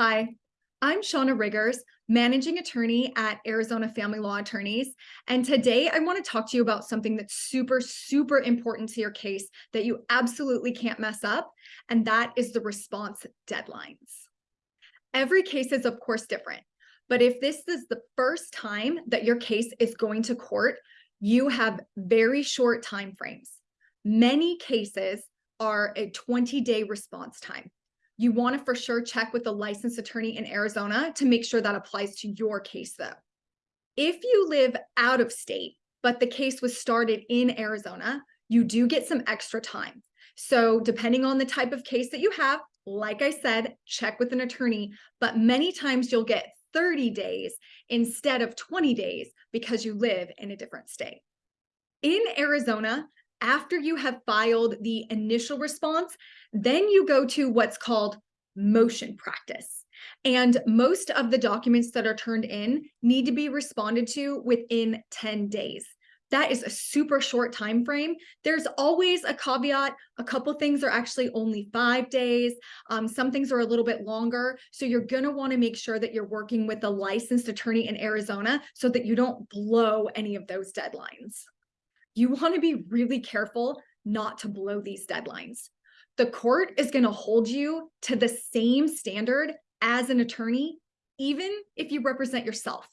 Hi, I'm Shauna Riggers, managing attorney at Arizona Family Law Attorneys. And today I want to talk to you about something that's super, super important to your case that you absolutely can't mess up. And that is the response deadlines. Every case is, of course, different. But if this is the first time that your case is going to court, you have very short time frames. Many cases are a 20 day response time you want to for sure check with the licensed attorney in Arizona to make sure that applies to your case though. If you live out of state, but the case was started in Arizona, you do get some extra time. So depending on the type of case that you have, like I said, check with an attorney, but many times you'll get 30 days instead of 20 days because you live in a different state. In Arizona, after you have filed the initial response, then you go to what's called motion practice. And most of the documents that are turned in need to be responded to within 10 days. That is a super short time frame. There's always a caveat. A couple things are actually only five days. Um, some things are a little bit longer. So you're going to want to make sure that you're working with a licensed attorney in Arizona so that you don't blow any of those deadlines you want to be really careful not to blow these deadlines. The court is going to hold you to the same standard as an attorney, even if you represent yourself.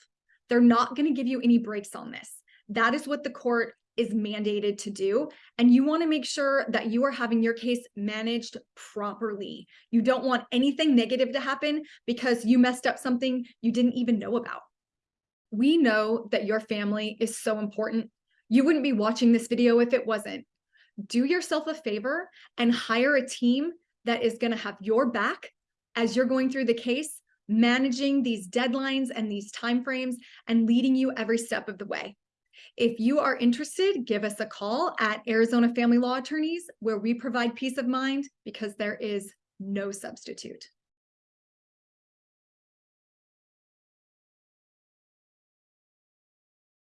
They're not going to give you any breaks on this. That is what the court is mandated to do. And you want to make sure that you are having your case managed properly. You don't want anything negative to happen because you messed up something you didn't even know about. We know that your family is so important you wouldn't be watching this video if it wasn't. Do yourself a favor and hire a team that is going to have your back as you're going through the case, managing these deadlines and these timeframes and leading you every step of the way. If you are interested, give us a call at Arizona Family Law Attorneys, where we provide peace of mind because there is no substitute.